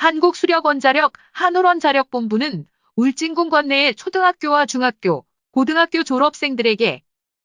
한국수력원자력 한울원자력본부는 울진군 관내의 초등학교와 중학교, 고등학교 졸업생들에게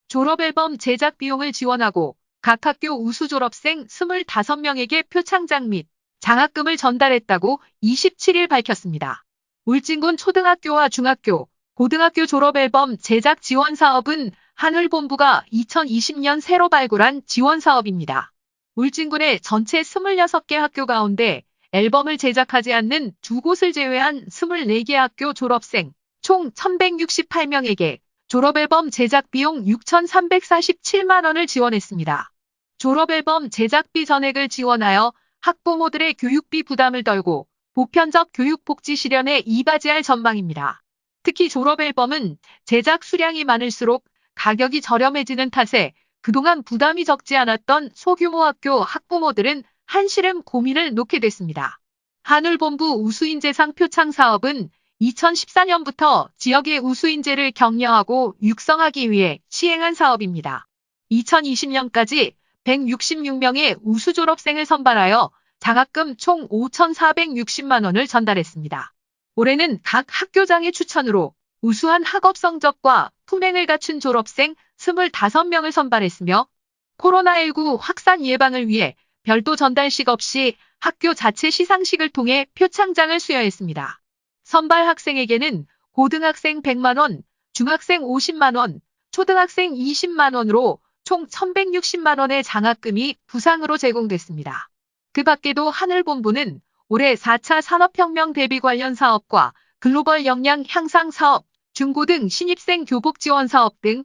졸업앨범 제작 비용을 지원하고 각 학교 우수 졸업생 25명에게 표창장 및 장학금을 전달했다고 27일 밝혔습니다. 울진군 초등학교와 중학교, 고등학교 졸업앨범 제작 지원 사업은 한울본부가 2020년 새로 발굴한 지원 사업입니다. 울진군의 전체 26개 학교 가운데 앨범을 제작하지 않는 두 곳을 제외한 24개 학교 졸업생 총 1168명에게 졸업앨범 제작 비용 6,347만 원을 지원했습니다. 졸업앨범 제작비 전액을 지원하여 학부모들의 교육비 부담을 덜고 보편적 교육 복지 실현에 이바지할 전망입니다. 특히 졸업앨범은 제작 수량이 많을수록 가격이 저렴해지는 탓에 그동안 부담이 적지 않았던 소규모 학교 학부모들은 한시름 고민을 놓게 됐습니다. 한울본부 우수인재상 표창 사업은 2014년부터 지역의 우수인재를 격려하고 육성하기 위해 시행한 사업입니다. 2020년까지 166명의 우수 졸업생을 선발하여 장학금 총 5,460만 원을 전달했습니다. 올해는 각 학교장의 추천으로 우수한 학업 성적과 품행을 갖춘 졸업생 25명을 선발했으며 코로나19 확산 예방을 위해 별도 전달식 없이 학교 자체 시상식을 통해 표창장을 수여했습니다. 선발 학생에게는 고등학생 100만원, 중학생 50만원, 초등학생 20만원으로 총 1160만원의 장학금이 부상으로 제공됐습니다. 그 밖에도 하늘본부는 올해 4차 산업혁명 대비 관련 사업과 글로벌 역량 향상 사업, 중고등 신입생 교복 지원 사업 등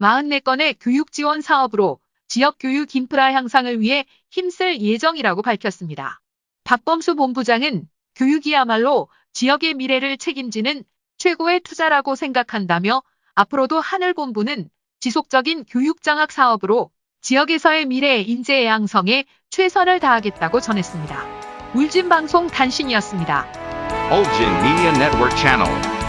44건의 교육 지원 사업으로 지역 교육 인프라 향상을 위해 힘쓸 예정이라고 밝혔습니다. 박범수 본부장은 교육이야말로 지역의 미래를 책임지는 최고의 투자라고 생각한다며 앞으로도 하늘본부는 지속적인 교육장학 사업으로 지역에서의 미래 인재 양성에 최선을 다하겠다고 전했습니다. 울진방송 단신이었습니다. Ulgin Media Network.